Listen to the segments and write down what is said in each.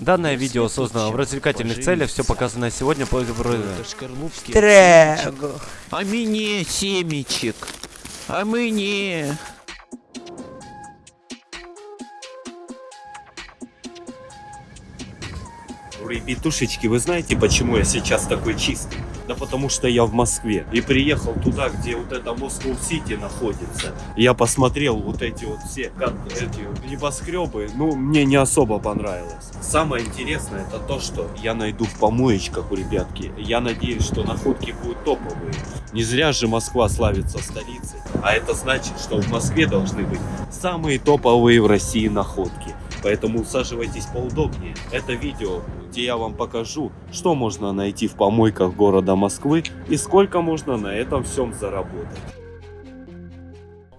Данное видео создано в развлекательных целях, все показанное сегодня по Трэг. А мне семечек. А мне. Ребятушечки, вы знаете, почему я сейчас такой чистый? Да потому что я в Москве и приехал туда, где вот это Москва-Сити находится. Я посмотрел вот эти вот все эти небоскребы, ну, мне не особо понравилось. Самое интересное это то, что я найду в помоечках у ребятки. Я надеюсь, что находки будут топовые. Не зря же Москва славится столицей. А это значит, что в Москве должны быть самые топовые в России находки. Поэтому усаживайтесь поудобнее. Это видео, где я вам покажу, что можно найти в помойках города Москвы и сколько можно на этом всем заработать.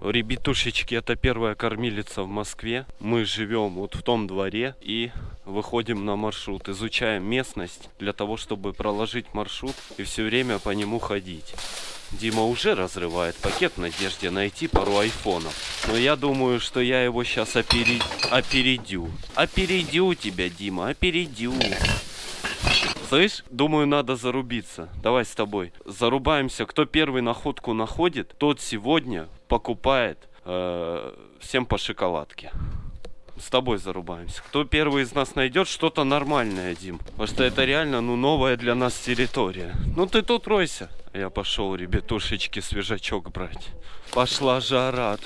Ребятушечки, это первая кормилица в Москве. Мы живем вот в том дворе и выходим на маршрут. Изучаем местность для того, чтобы проложить маршрут и все время по нему ходить. Дима уже разрывает пакет в надежде найти пару айфонов. Но я думаю, что я его сейчас опере... опередю. Опередю тебя, Дима, опередю. Слышь, думаю, надо зарубиться. Давай с тобой. Зарубаемся. Кто первый находку находит, тот сегодня покупает э, всем по шоколадке. С тобой зарубаемся. Кто первый из нас найдет что-то нормальное, Дим. Потому что это реально, ну, новая для нас территория. Ну, ты тут ройся. Я пошел, ребятушечки, свежачок брать. Пошла жара.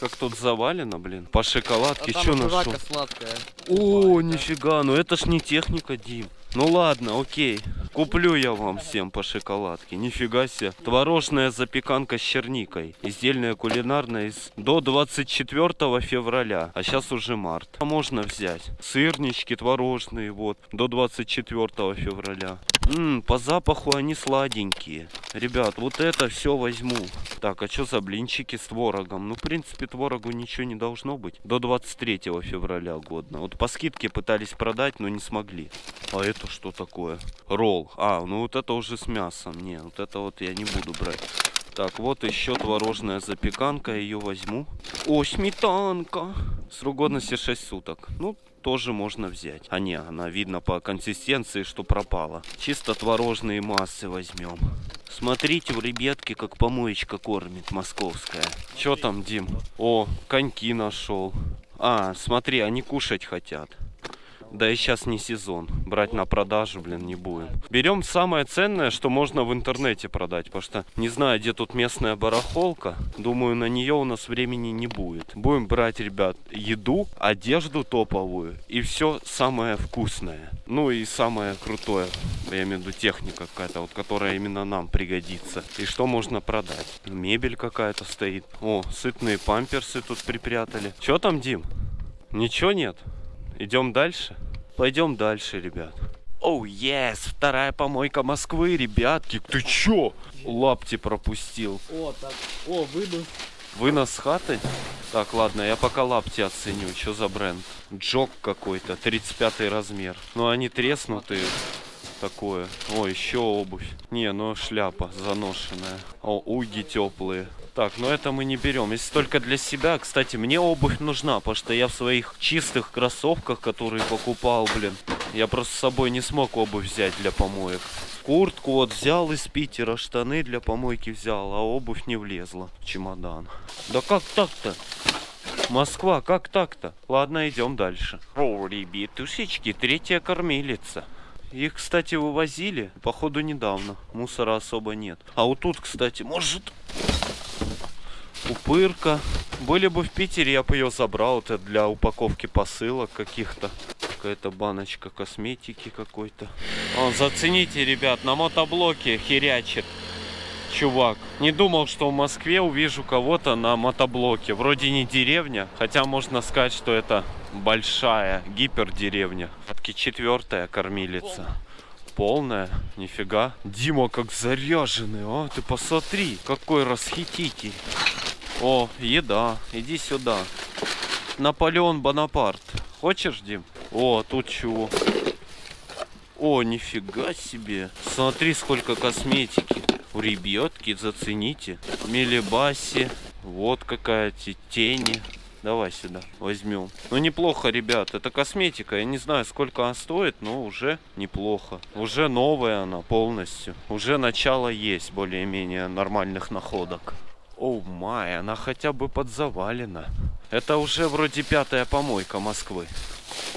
Как тут завалено, блин. По шоколадке, А что нашел? сладкая. О, нифига, ну это ж не техника, Дим. Ну ладно, окей. Куплю я вам всем по шоколадке. Нифига себе. Творожная запеканка с черникой. Издельная кулинарная из... до 24 февраля. А сейчас уже март. А Можно взять. Сырнички творожные, вот. До 24 февраля. Ммм, по запаху они сладенькие. Ребят, вот это все возьму. Так, а что за блинчики с творогом? Ну, в принципе, творогу ничего не должно быть. До 23 февраля годно. Вот по скидке пытались продать, но не смогли. А это что такое? Ролл. А, ну вот это уже с мясом. Не, вот это вот я не буду брать. Так, вот еще творожная запеканка, ее возьму. О, сметанка. Срок годности 6 суток. Ну, тоже можно взять. А не, она видно по консистенции, что пропала. Чисто творожные массы возьмем. Смотрите, у ребятки, как помоечка кормит московская. Че там, Дим? О, коньки нашел. А, смотри, они кушать хотят. Да и сейчас не сезон. Брать на продажу, блин, не будем. Берем самое ценное, что можно в интернете продать. Потому что не знаю, где тут местная барахолка. Думаю, на нее у нас времени не будет. Будем брать, ребят, еду, одежду топовую и все самое вкусное. Ну и самое крутое. Я имею в виду техника какая-то, вот которая именно нам пригодится. И что можно продать? Мебель какая-то стоит. О, сытные памперсы тут припрятали. Че там, Дим? Ничего нет? Идем дальше? Пойдем дальше, ребят. Оу, oh, yes! Вторая помойка Москвы, ребятки. Ты чё? Лапти пропустил. О, так. О, вынос. Вынос хаты? Так, ладно, я пока лапти оценю. Что за бренд? Джок какой-то, 35 размер. Ну, они треснутые. Такое. О, еще обувь. Не, ну шляпа заношенная. О, уги теплые. Так, но это мы не берем. Если только для себя, кстати, мне обувь нужна, потому что я в своих чистых кроссовках, которые покупал, блин, я просто с собой не смог обувь взять для помоек. Куртку вот взял из Питера, штаны для помойки взял, а обувь не влезла в чемодан. Да как так-то? Москва, как так-то? Ладно, идем дальше. О, ребятушечки, третья кормилица. Их, кстати, вывозили, походу, недавно. Мусора особо нет. А вот тут, кстати, может... Упырка. Были бы в Питере, я бы ее забрал. Это для упаковки посылок каких-то. Какая-то баночка косметики какой-то. О, зацените, ребят, на мотоблоке херячит чувак. Не думал, что в Москве увижу кого-то на мотоблоке. Вроде не деревня, хотя можно сказать, что это большая гипердеревня. Все-таки четвертая кормилица. Полная, нифига. Дима как заряженный, а? Ты посмотри, какой расхититель. О, еда, иди сюда. Наполеон Бонапарт. Хочешь, Дим? О, тут чего? О, нифига себе. Смотри, сколько косметики. У ребятки, зацените. Мелибаси. Вот какая тени. Давай сюда, возьмем. Ну неплохо, ребят, это косметика. Я не знаю, сколько она стоит, но уже неплохо. Уже новая она полностью. Уже начало есть более-менее нормальных находок. Оу май, она хотя бы подзавалена. Это уже вроде пятая помойка Москвы.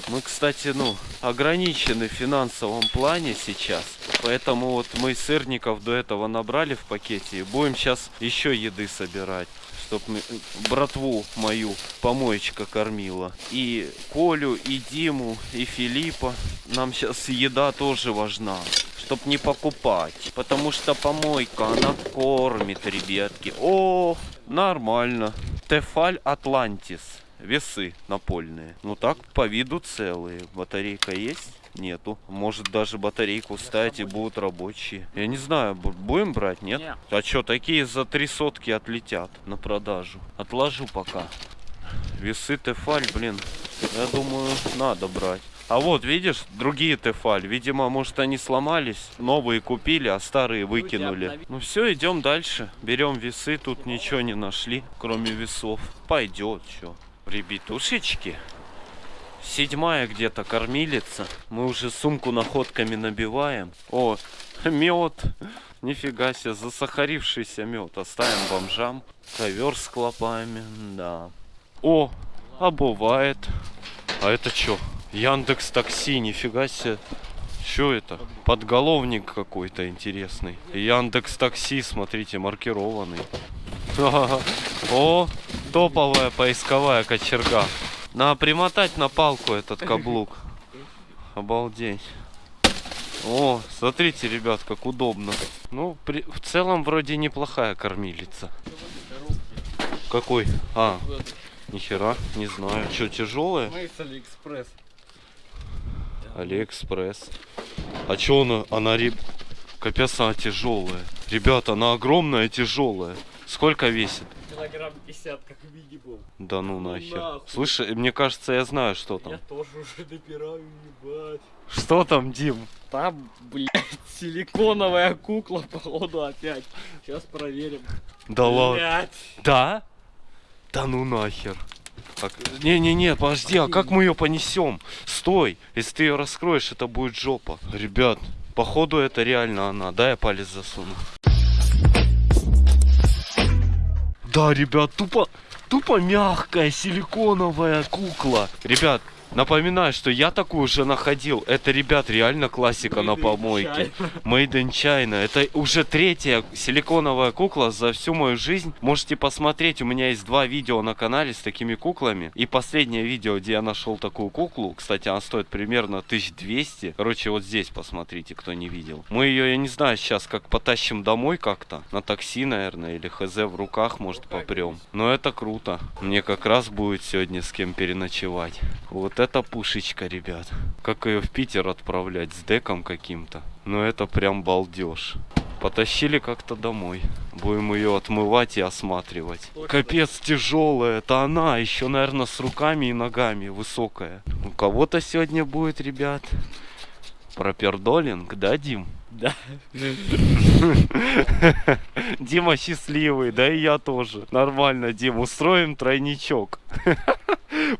Мы, кстати, ну, ограничены в финансовом плане сейчас. Поэтому вот мы сырников до этого набрали в пакете. И будем сейчас еще еды собирать. Чтоб мы- братву мою помоечка кормила. И Колю, и Диму, и Филиппа. Нам сейчас еда тоже важна. Чтоб не покупать. Потому что помойка, она кормит, ребятки. О, нормально. Тефаль Атлантис. Весы напольные. Ну так, по виду целые. Батарейка есть? Нету. Может даже батарейку ставить и будут рабочие. Я не знаю, бу- будем брать, нет? Не. А что, такие за три сотки отлетят на продажу. Отложу пока. Весы Тефаль, блин, я думаю, надо брать. А вот, видишь, другие Тефаль. Видимо, может, они сломались, новые купили, а старые выкинули. Ну все, идем дальше. Берем весы, тут ничего не нашли, кроме весов. Пойдет, что. Ребятушечки, седьмая где-то кормилица. Мы уже сумку находками набиваем. О, мед. Нифига себе, засахарившийся мед. Оставим бомжам. Ковер с клопами, да. О, а бывает. А это что? Яндекс Такси, нифига себе. Что это? Подголовник какой-то интересный. Яндекс Такси, смотрите, маркированный. О, топовая поисковая кочерга. Надо примотать на палку этот каблук. Обалдеть. О, смотрите, ребят, как удобно. Ну, при- в целом вроде неплохая кормилица. Какой? А, нихера, не знаю. Что, тяжелая? Мы с AliExpress. AliExpress. А чё она, она, реб... Капец, она тяжелая. Ребята, она огромная, тяжелая. Сколько весит? Килограмм 50, как минимум. Да ну нахер. нахуй. Слушай, мне кажется, я знаю, что Я там. тоже уже набираю, ебать. Что там, Дим? Там, блядь, силиконовая кукла, походу, опять. Сейчас проверим. Да ладно. Да? Да ну нахер. Не-не-не, подожди, а как мы ее понесем? Стой, если ты ее раскроешь, это будет жопа. Ребят, походу это реально она. Дай я палец засуну. Да, ребят, тупо, тупо мягкая силиконовая кукла. Ребят, напоминаю, что я такую уже находил. Это, ребят, реально классика на помойке. Made in China. Это уже третья силиконовая кукла за всю мою жизнь. Можете посмотреть, у меня есть два видео на канале с такими куклами. И последнее видео, где я нашел такую куклу. Кстати, она стоит примерно 1200. Короче, вот здесь посмотрите, кто не видел. Мы ее, я не знаю, сейчас как потащим домой как-то. На такси, наверное, или хз в руках, может, попрем. Но это круто. Мне как раз будет сегодня с кем переночевать. Вот это пушечка, ребят. Как ее в Питер отправлять с деком каким-то. Ну это прям балдеж. Потащили как-то домой. Будем ее отмывать и осматривать. Капец тяжелая. Это она. Еще, наверное, с руками и ногами. Высокая. У кого-то сегодня будет, ребят. Пропердолинг, да, Дим? Да. Дима счастливый, да и я тоже. Нормально, Дим, устроим тройничок.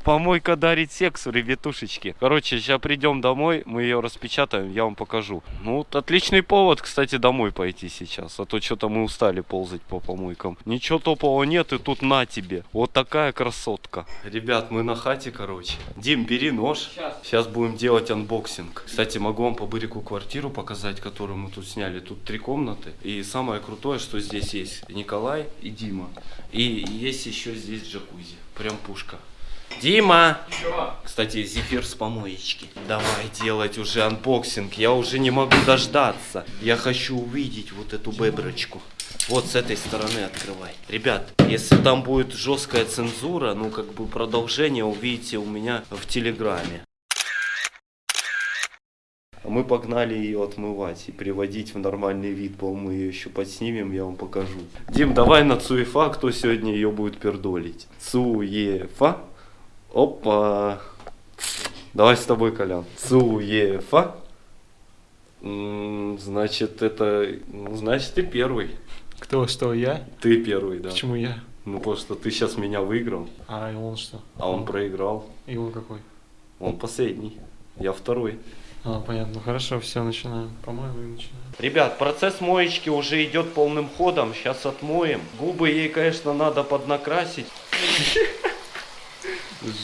Помойка дарит сексу, ребятушечки. Короче, сейчас придем домой, мы ее распечатаем, я вам покажу. Ну, вот отличный повод, кстати, домой пойти сейчас. А то что-то мы устали ползать по помойкам. Ничего топового нет, и тут на тебе. Вот такая красотка. Ребят, мы на хате, короче. Дим, бери нож. Сейчас будем делать unboxing. Кстати, могу вам по бырику квартиру показать, которую мы тут сняли. Тут три комнаты. И самое крутое, что здесь есть Николай и Дима. И есть еще здесь джакузи. Прям пушка. Дима! Кстати, зефир с помоечки. Давай делать уже unboxing. Я уже не могу дождаться. Я хочу увидеть вот эту беброчку. Вот с этой стороны открывай. Ребят, если там будет жесткая цензура, ну как бы продолжение увидите у меня в телеграме. Мы погнали ее отмывать и приводить в нормальный вид. По-моему, мы ее еще подснимем, я вам покажу. Дим, давай на Цуефа, кто сегодня ее будет пердолить. Цуефа. Опа. Давай с тобой, Колян. Цуефа. Значит, это... Ну, значит, ты первый. Кто, что, я? Ты первый, да. Почему я? Ну, что ты сейчас меня выиграл, А и он что? а он проиграл. И он какой? Он последний. Я второй. А, понятно. Хорошо, все, начинаем. По-моему, и начинаем. Ребят, процесс моечки уже идет полным ходом. Сейчас отмоем. Губы ей, конечно, надо поднакрасить.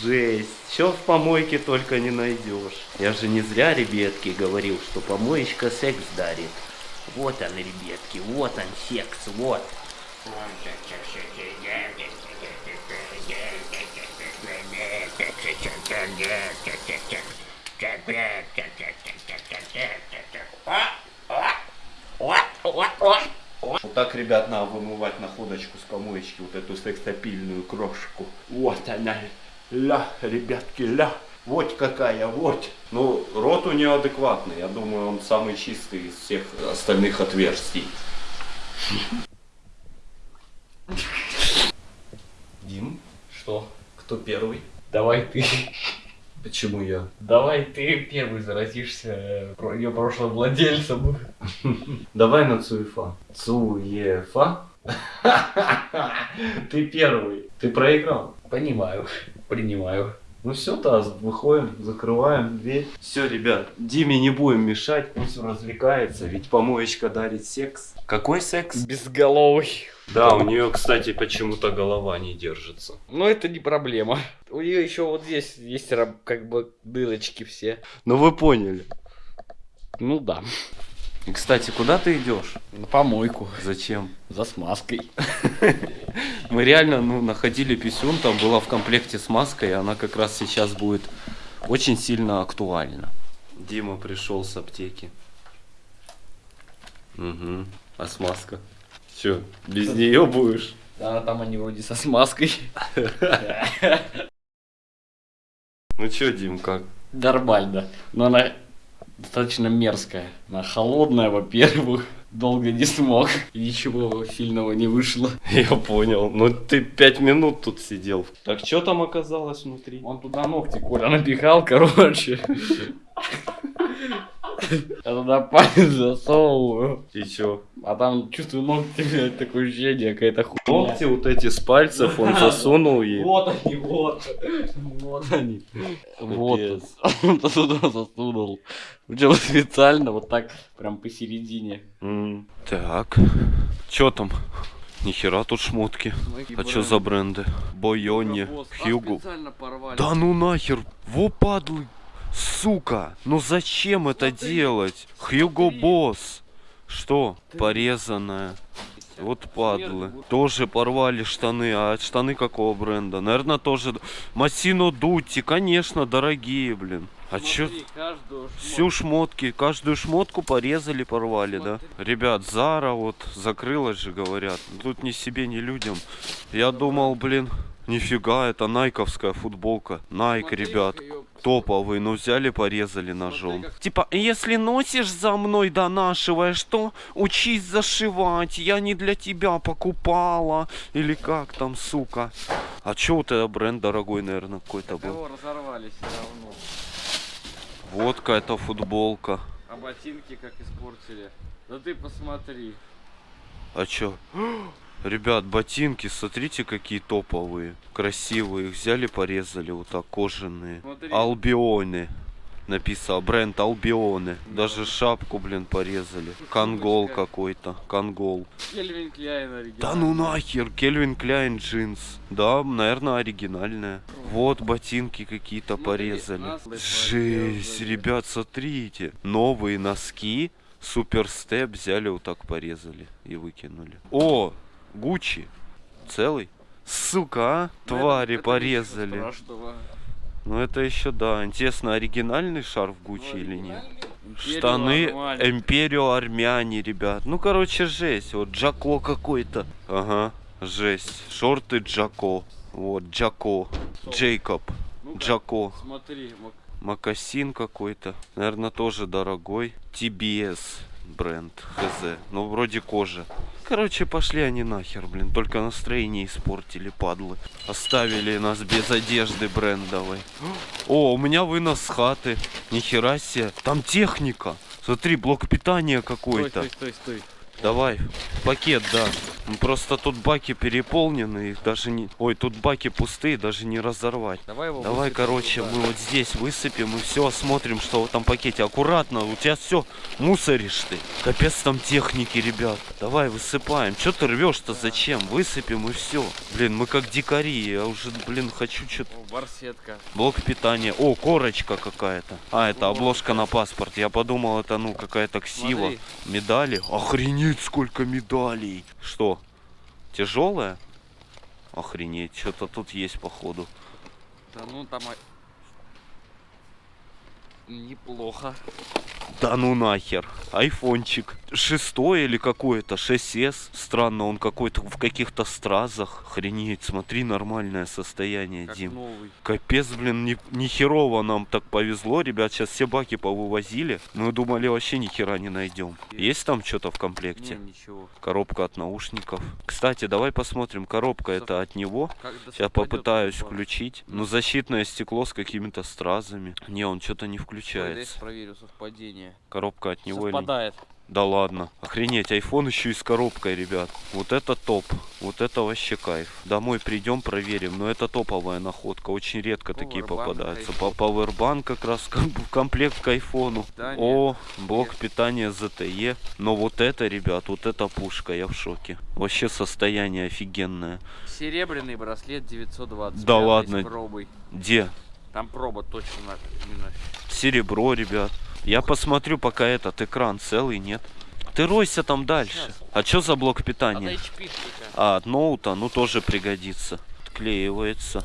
Жесть. Все в помойке только не найдешь. Я же не зря, ребятки, говорил, что помоечка секс дарит. Вот он, ребятки, вот он секс, вот. Вот так, ребят, надо вымывать находочку с помоечки, вот эту сексапильную крошку. Вот она, ля, ребятки, ля. Вот какая, вот. Ну, рот у нее адекватный. Я думаю, он самый чистый из всех остальных отверстий. Дим, Что? кто первый? Давай ты. Почему я? Давай ты первый заразишься э, ее прошлым владельцем. Давай на Цуефа. Цуефа? Ты первый. Ты проиграл. Понимаю. Принимаю. Ну все, то выходим, закрываем дверь. Все, ребят, Диме не будем мешать, пусть развлекается, ведь помоечка дарит секс. Какой секс? Безголовый. Да, у нее, кстати, почему-то голова не держится. Но это не проблема. У нее еще вот здесь есть как бы дырочки все. Ну вы поняли. Ну да. И, кстати, куда ты идешь? На помойку. Зачем? За смазкой. Мы реально, ну, находили писюн, там была в комплекте с маской, и она как раз сейчас будет очень сильно актуальна. Дима пришел с аптеки. Угу. А смазка? Че, без нее будешь? Да, там они вроде со смазкой. Ну че, Дим, как? Нормально. Но она достаточно мерзкая. Она холодная, во-первых. Долго не смог. И ничего сильного не вышло. Я понял. Ну ты пять минут тут сидел. Так что там оказалось внутри? Он туда ногти, Коля, напихал, короче. Я туда палец засовываю. И чё? А там чувствую ногти, блядь, такое ощущение, какая-то хуйня. Ногти вот эти с пальцев он засунул ей. Вот они, вот. Вот они. Вот. Он туда засунул. Причем специально вот так, прям посередине. Так. Чё там? Нихера тут шмотки. А чё за бренды? Бойоне, Хьюго. Да ну нахер, во падлы, сука, ну зачем это делать? Хьюго Босс, что? Порезанная. Вот падлы. Тоже порвали штаны. А штаны какого бренда? Наверное, тоже... Массино Дути, конечно, дорогие, блин. А чё? Всю шмотки, каждую шмотку порезали, порвали, да? Ребят, Зара вот закрылась же, говорят. Тут ни себе, ни людям. Я думал, блин, нифига, это найковская футболка. Найк, ребят, топовый, но взяли, порезали ножом. Типа, если носишь за мной, донашиваешь, то учись зашивать. Я не для тебя покупала. Или как там, сука. А чё вот это бренд дорогой, наверное, какой-то был? Кого разорвались равно. Вот какая-то футболка. А ботинки как испортили. Да ты посмотри. А чё? Ребят, ботинки, смотрите, какие топовые. Красивые. Их взяли, порезали вот так, кожаные. Смотри. Албионы. Написано, бренд Албионы. Даже шапку, блин, порезали. Конгол какой-то. Конгол. Кельвин Кляйн. Да ну нахер, Кельвин Кляйн джинс. Да, наверное, оригинальная. Вот ботинки какие-то Смотри, порезали. Жесть, ребят, смотрите. Новые носки. Суперстеп взяли вот так порезали и выкинули. О, Гуччи. Целый. Сука, а? Ну, это- Твари это порезали. ничего страшного. Ну это еще да. Интересно, оригинальный шарф Гуччи или нет? Штаны Армани. Империо Армяне, ребят. Ну, короче, жесть. Вот Джако какой-то. Ага, жесть. Шорты Джако. Вот, Джако. Джейкоб. Ну-ка, Джако. Смотри, мак- Макасин какой-то. Наверное, тоже дорогой. TBS бренд. Хз. Ну, вроде кожа. Короче, пошли они нахер, блин. Только настроение испортили, падлы. Оставили нас без одежды брендовой. О, у меня вынос с хаты. Нихера себе. Там техника. Смотри, блок питания Стой, какой-то. стой, стой, стой. Давай, пакет, да. Ну, Просто тут баки переполнены, их даже не... Ой, тут баки пустые, даже не разорвать. Давай его Давай, короче, туда. мы вот здесь высыпем и все осмотрим, что в этом пакете. Аккуратно, у тебя все мусоришь ты. Капец там техники, ребят. Давай, высыпаем. Че ты рвешь-то зачем? Высыпем и все. Блин, мы как дикари. Я уже, блин, хочу что-то... О, барсетка. Блок питания. О, корочка какая-то. А, это обложка на паспорт. Я подумал, это, ну, какая-то ксива. Смотри. Медали. Охренеть, сколько медалей. Что? Тяжелая? Охренеть, что-то тут есть, походу. Да ну там... Неплохо. Да ну нахер. Айфончик. Шестой или какой-то, 6S. Странно, он какой-то в каких-то стразах. Охренеть, смотри, нормальное состояние, Как Дим. новый. Капец, блин, ни, ни херово нам так повезло. Ребят, сейчас все баки повывозили. Мы думали, вообще ни хера не найдем. Есть там что-то в Не, комплекте? ничего. Коробка от наушников. Кстати, давай посмотрим. Коробка это от него. Сейчас попытаюсь включить. Ну, защитное стекло с какими-то стразами. Не, он что-то не Ой, включается. проверю совпадение. Коробка от него или... Совпадает. Да ладно. Охренеть, айфон еще и с коробкой, ребят. Вот это топ. Вот это вообще кайф. Домой придем, проверим. Но это топовая находка. Очень редко такие Powerbank попадаются. iPhone. По Powerbank как раз комплект к айфону. Питание. О, блок питания ZTE. Но вот это, ребят, вот это пушка. Я в шоке. Вообще состояние офигенное. Серебряный браслет 920. Да ладно. пробой. Где? Там проба точно на- именно. Серебро, ребят. Я посмотрю, пока этот экран целый, нет. Ты ройся там дальше. Сейчас. А что за блок От питания? HP. А, от ноута, ну тоже пригодится. Отклеивается.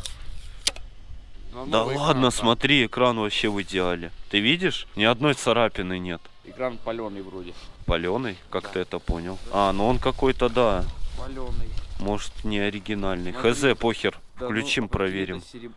Но Да новый ладно, экран там. смотри, экран вообще в идеале. Ты видишь? Ни одной царапины нет. Экран паленый вроде. Паленый, как Да. ты это понял? А, ну он какой-то, да. Паленый. Может, не оригинальный. Смотри. Хз, похер. Да, Включим, ну, проверим. сереб-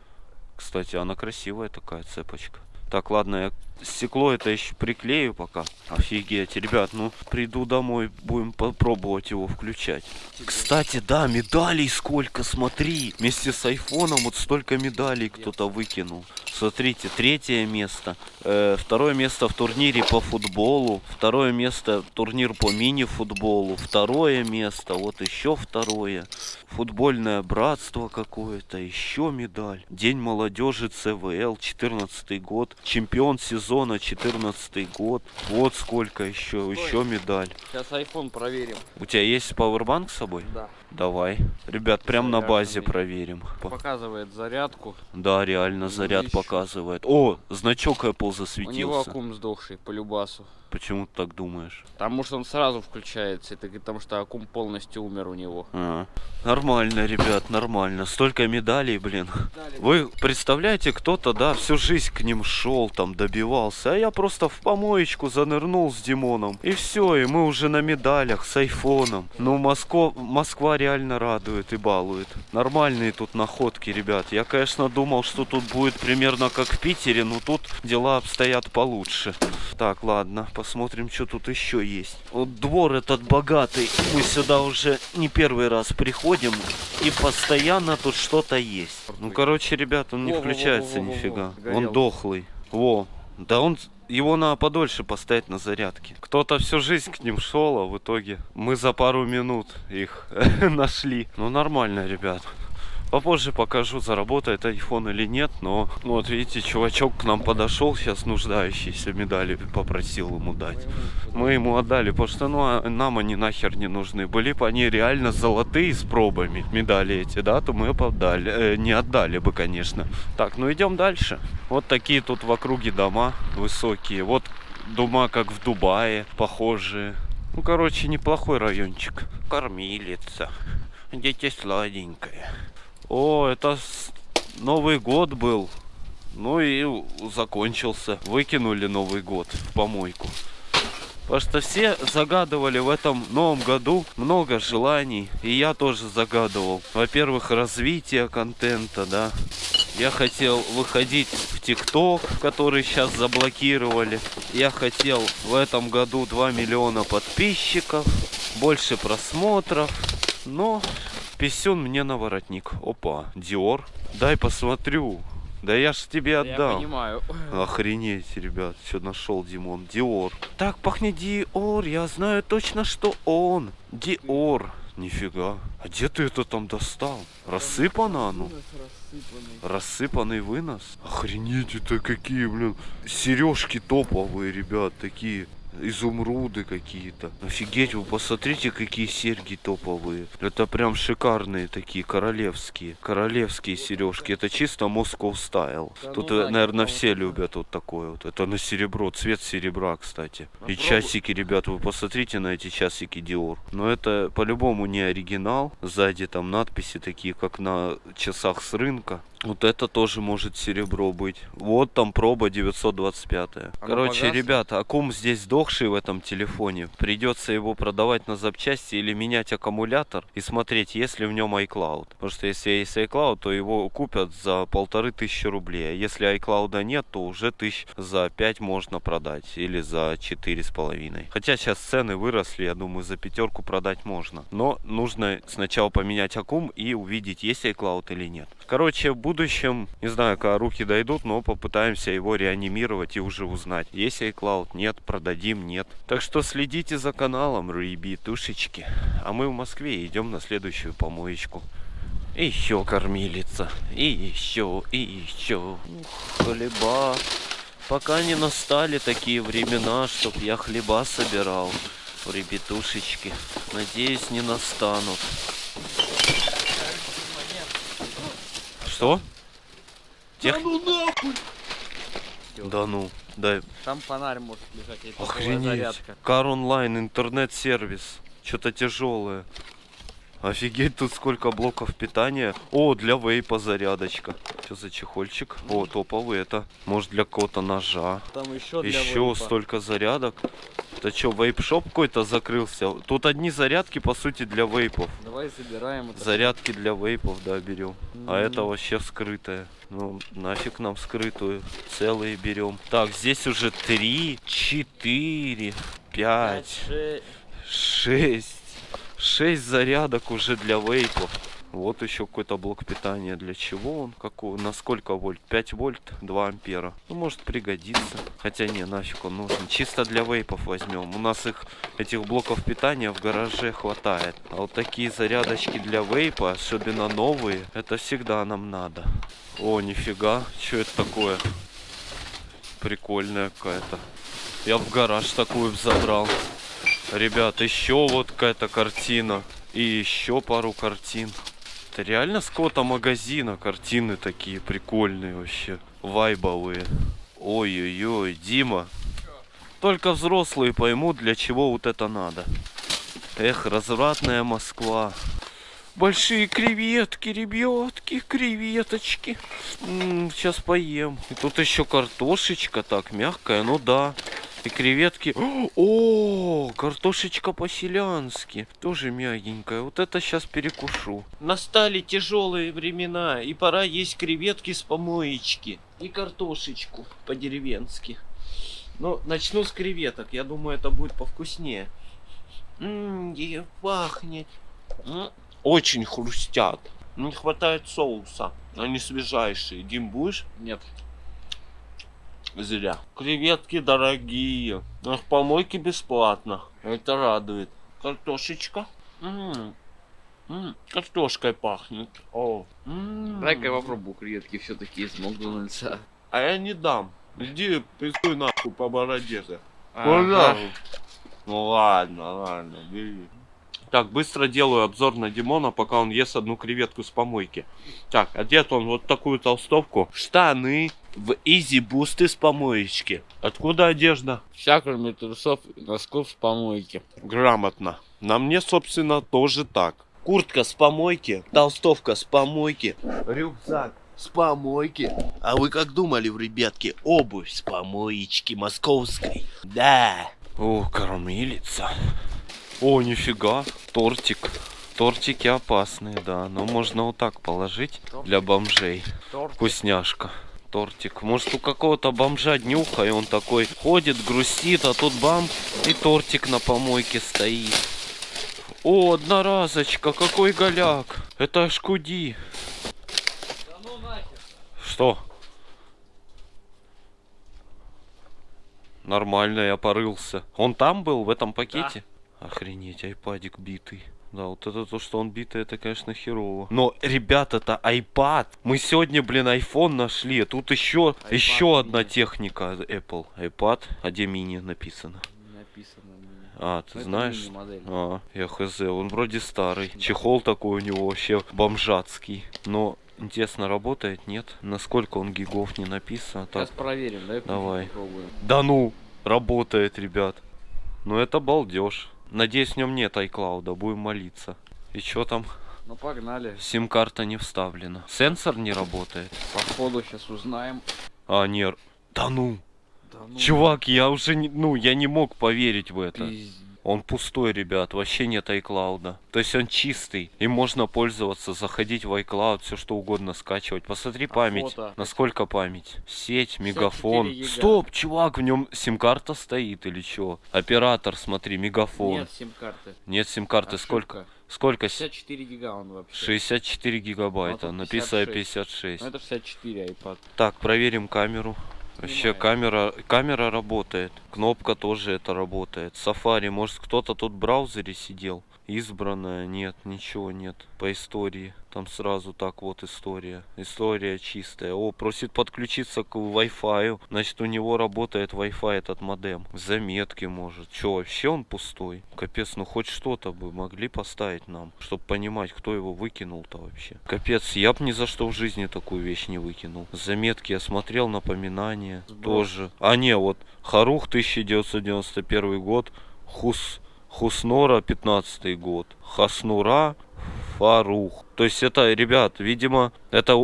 Кстати, она красивая такая цепочка. Так, ладно, я стекло это еще приклею пока. Офигеть, ребят, ну приду домой, будем попробовать его включать. Кстати, да, медалей сколько, смотри. Вместе с айфоном вот столько медалей кто-то выкинул. Смотрите, третье место. Э, второе место в турнире по футболу. Второе место турнир по мини-футболу. Второе место, вот еще второе. Футбольное братство какое-то, еще медаль. День молодежи ЦВЛ, 14 год. Чемпион сезона, 14 год. Вот сколько еще, еще медаль. Сейчас iPhone проверим. У тебя есть пауэрбанк с собой? Да. Давай. Ребят, прям на базе проверим. По- Показывает зарядку. Да, реально заряд еще. показывает. О, значок Apple У него засветился. аккум сдохший по любасу. Почему ты так думаешь? Потому что он сразу включается. Это потому что аккум полностью умер у него. А, нормально, ребят, нормально. Столько медалей, блин. Вы представляете, кто-то, да, всю жизнь к ним шел, там, добивался, а я просто в помоечку занырнул с Димоном. И все, и мы уже на медалях с айфоном. Ну, Москва, Москва реально радует и балует. Нормальные тут находки, ребят. Я, конечно, думал, что тут будет примерно как в Питере, но тут дела обстоят получше. Так, ладно, посмотрим, что тут еще есть. Вот двор этот богатый. Мы сюда уже не первый раз приходим, и постоянно тут что-то есть. Ну, короче, ребят, он не включается нифига. Он дохлый. Во. Да он... Его надо подольше поставить на зарядке. Кто-то всю жизнь к ним шел, а в итоге мы за пару минут их нашли. Ну нормально, ребят. Попозже покажу, заработает iPhone или нет, но ну, вот видите, чувачок к нам подошел, сейчас нуждающийся медали попросил ему дать. Мы ему отдали, потому что ну, а нам они нахер не нужны. Были бы они реально золотые с пробами, медали эти, да, то мы бы отдали, э, не отдали бы, конечно. Так, ну идем дальше. Вот такие тут в округе дома высокие. Вот дома, как в Дубае, похожие. Ну, короче, неплохой райончик. Кормилица. Дети сладенькие. О, это Новый год был. Ну и закончился. Выкинули Новый год в помойку. Потому что все загадывали в этом новом году много желаний. И я тоже загадывал. Во-первых, развитие контента, да. Я хотел выходить в ТикТок, который сейчас заблокировали. Я хотел в этом году 2 миллиона подписчиков, больше просмотров. Но писюн мне на воротник. Опа, Диор. Дай посмотрю. Да я ж тебе Я отдам. понимаю. Охренеть, ребят, что нашел Димон. Диор. Так пахнет Диор, я знаю точно, что он. Диор. Нифига. А где ты это там достал? Рассыпано оно? Рассыпанный вынос? Охренеть, это какие, блин, сережки топовые, ребят, такие. Изумруды какие-то. Офигеть, вы посмотрите, какие серьги топовые. Это прям шикарные такие, королевские. Королевские сережки. Это чисто Moscow стайл. Тут, ну нафиг, наверное, ну. все любят вот такое вот. Это на серебро, цвет серебра, кстати. И часики, ребят, вы посмотрите на эти часики Dior. Но это по-любому не оригинал. Сзади там надписи такие, как на часах с рынка. Вот это тоже может серебро быть. Вот там проба 925. Оно Короче, погасло? ребята, аккум здесь сдохший в этом телефоне. Придется его продавать на запчасти или менять аккумулятор и смотреть, есть ли в нем iCloud. Потому что если есть iCloud, то его купят за полторы тысячи рублей. А если iCloud нет, то уже тысяч за 5 можно продать. Или за четыре с половиной. Хотя сейчас цены выросли, я думаю, за пятерку продать можно. Но нужно сначала поменять аккум и увидеть, есть iCloud или нет. Короче, в будущем, не знаю, когда руки дойдут, но попытаемся его реанимировать и уже узнать, есть iCloud, нет, продадим, нет. Так что следите за каналом, ребятушечки. А мы в Москве идем на следующую помоечку. И еще кормилица, и еще, и еще. Хлеба. Пока не настали такие времена, чтоб я хлеба собирал. Ребятушечки. Надеюсь, не настанут. Что? Тех... ну нахуй! Да ну, дай. Там фонарь может лежать, топовая Охренеть. зарядка. Кар онлайн, интернет-сервис. Что-то тяжелое. Офигеть, тут сколько блоков питания. О, для вейпа зарядочка. Что за чехольчик? О, топовый это. Может для какого-то ножа. Там еще для Еще вейпа. столько зарядок. Это что, вейп-шоп какой-то закрылся? Тут одни зарядки, по сути, для вейпов. Давай забираем это. Зарядки для вейпов, да, берем. А это вообще скрытое. Ну, нафиг нам скрытую. Целые берем. Так, здесь уже три, четыре, пять, шесть. Шесть. Шесть зарядок уже для вейпов. Вот еще какой-то блок питания. Для чего он? Какого? На сколько вольт? 5 вольт, 2 ампера. Ну, может пригодится. Хотя не, нафиг он нужен. Чисто для вейпов возьмем. У нас их, этих блоков питания в гараже хватает. А вот такие зарядочки для вейпа, особенно новые, это всегда нам надо. О, нифига. Что это такое? Прикольная какая-то. Я в гараж такую б забрал. Ребят, еще вот какая-то картина. И еще пару картин. Это реально с какого-то магазина картины такие прикольные вообще. Вайбовые. Ой-ой-ой, Дима. Только взрослые поймут, для чего вот это надо. Эх, развратная Москва. Большие креветки, ребятки, креветочки. сейчас поем. И тут еще картошечка так мягкая, ну да. И креветки. О, картошечка по-селянски. Тоже мягенькая. Вот это сейчас перекушу. Настали тяжелые времена, и пора есть креветки с помоечки. И картошечку по-деревенски. Ну, начну с креветок. Я думаю, это будет повкуснее. Ммм, пахнет. М, Очень хрустят. Не хватает соуса. Они свежайшие. Дим, будешь? Нет. Зря. Креветки дорогие. На помойке бесплатно. Это радует. Картошечка. М, м, Картошкой пахнет. О. Дай-ка я попробую креветки все-таки из Макдональдса. А я не дам. Иди пиздуй нахуй по бороде. ты. Ага. Пожалуйста. Ну ладно, ладно, бери. Так, быстро делаю обзор на Димона, пока он ест одну креветку с помойки. Так, одет он вот такую толстовку. Штаны в изи бусты с помоечки. Откуда одежда? Вся, кроме трусов и носков с помойки. Грамотно. На мне, собственно, тоже так. Куртка с помойки, толстовка с помойки, рюкзак с помойки. А вы как думали, ребятки, обувь с помоечки московской? Да. О, кормилица. О, нифига, тортик. Тортики опасные, да, но можно вот так положить для бомжей. Вкусняшка. Тортик. Может у какого-то бомжа днюха, и он такой ходит, грустит, а тут бам, и тортик на помойке стоит. О, одноразочка, какой голяк. Это шкуди. Что? Нормально, я порылся. Он там был, в этом пакете? Охренеть, айпадик битый. Да, вот это то, что он битый, это, конечно, херово. Но, ребята, это iPad. Мы сегодня, блин, iPhone нашли. а Тут еще, iPad еще одна техника Apple. iPad, а где мини написано? Написано. А, ты Ну, это знаешь? мини-модель. А, я хз, он вроде старый. Чехол такой у него вообще бомжатский. Но, интересно, работает, нет? Насколько он гигов не написано? Сейчас Так, проверим, да? Давай. Да ну, работает, ребят. Ну это балдеж. Надеюсь, в нем нет iCloud, будем молиться. И что там? Ну погнали. Сим-карта не вставлена. Сенсор не работает. Походу сейчас узнаем. А, не... Да ну, Да ну, чувак, я уже не... Ну, я не мог поверить в это. пиздец. Он пустой, ребят, вообще нет iCloud. То есть он чистый. Им можно пользоваться, заходить в iCloud, все что угодно скачивать. Посмотри А память. фото? Насколько память? Сеть, мегафон. Стоп, чувак, в нем сим-карта стоит или что? Оператор, смотри, мегафон. Нет сим-карты. Нет сим-карты. Сколько? Сколько? С- 64 гига он вообще. 64 гигабайта. А тут Написано 56. 56. Ну это 64 iPad. Так, проверим камеру. Вообще камера, камера работает. Кнопка тоже это работает. Safari, может кто-то тут в браузере сидел? Избранная, нет, ничего нет. По истории. Там сразу так вот история. История чистая. О, просит подключиться к Wi-Fi. Значит, у него работает Wi-Fi этот модем. Заметки может. Че, вообще он пустой? Капец, ну хоть что-то бы могли поставить нам, чтобы понимать, кто его выкинул-то вообще. Капец, я б ни за что в жизни такую вещь не выкинул. Заметки я смотрел, напоминания Сброс. тоже. А не, вот Харух 1991 год, Хус Хуснора 15 год, Хаснура Фарух. То есть это, ребят, видимо, это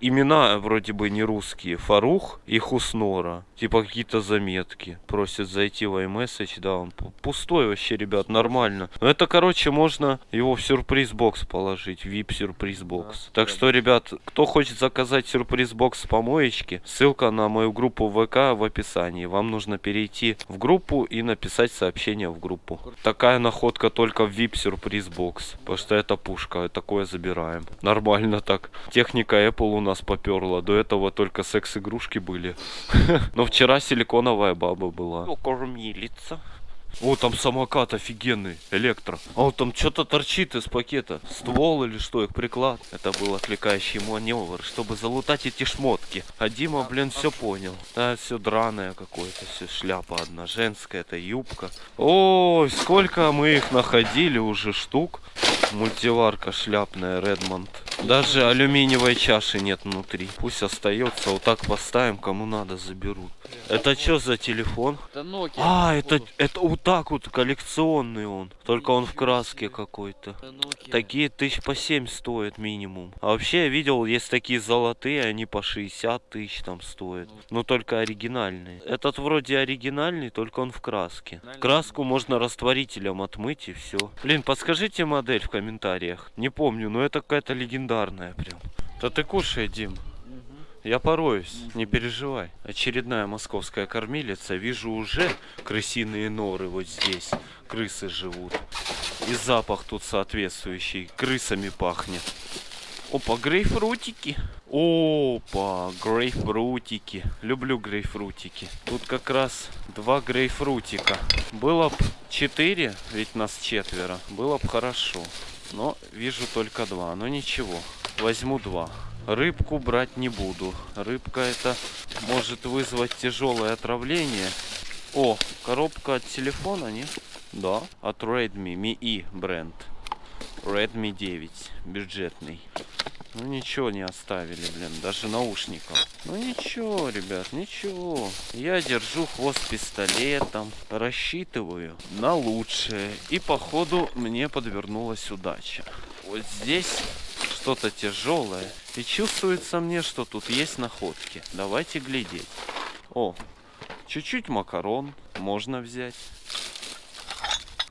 имена вроде бы не русские. Фарух и Хуснора. Типа какие-то заметки. Просят зайти в iMessage. Да, он пу- пустой вообще, ребят, нормально. Но это, короче, можно его в сюрприз-бокс положить. VIP сюрприз-бокс. Да, так да. что, ребят, кто хочет заказать сюрприз-бокс с помоечки, ссылка на мою группу ВК в описании. Вам нужно перейти в группу и написать сообщение в группу. Такая находка только в VIP сюрприз-бокс. Потому что это пушка, такое забираем. Нормально так. Техника Apple у нас поперла. До этого только секс-игрушки были. Но вчера силиконовая баба была. Кормилица. О, там самокат офигенный, электро. А вот там что-то торчит из пакета. Ствол или что, их приклад. Это был отвлекающий маневр, чтобы залутать эти шмотки. А Дима, блин, все понял. Да, все драное какое-то, все шляпа одна, женская, это юбка. Ой, сколько мы их находили уже штук. Мультиварка шляпная, Редмонд. Даже алюминиевой чаши нет внутри. Пусть остается, вот так поставим, кому надо заберут. Это что за телефон? Это Nokia. А, это, это так вот коллекционный он. Только он в краске какой-то. Такие тысяч по 7 стоят минимум. А вообще я видел, есть такие золотые, они по 60 тысяч там стоят. Но только оригинальные. Этот вроде оригинальный, только он в краске. Краску можно растворителем отмыть и все. Блин, подскажите модель в комментариях. Не помню, но это какая-то легендарная прям. Да ты кушай, Дим. Я пороюсь, не переживай. Очередная московская кормилица. Вижу уже крысиные норы вот здесь. Крысы живут. И запах тут соответствующий. Крысами пахнет. Опа, грейпфрутики. Опа, грейпфрутики. Люблю грейпфрутики. Тут как раз два грейпфрутика. Было б четыре, ведь нас четверо. Было бы хорошо. Но вижу только два. Но ничего. Возьму два. Рыбку брать не буду. Рыбка это может вызвать тяжелое отравление. О, коробка от телефона, не? Да, от Redmi Mi E бренд. Redmi 9, бюджетный. Ну ничего не оставили, блин, даже наушников. Ну ничего, ребят, ничего. Я держу хвост пистолетом, рассчитываю на лучшее. И походу мне подвернулась удача. Вот здесь что-то тяжелое. И чувствуется мне, что тут есть находки. Давайте глядеть. О, чуть-чуть макарон можно взять.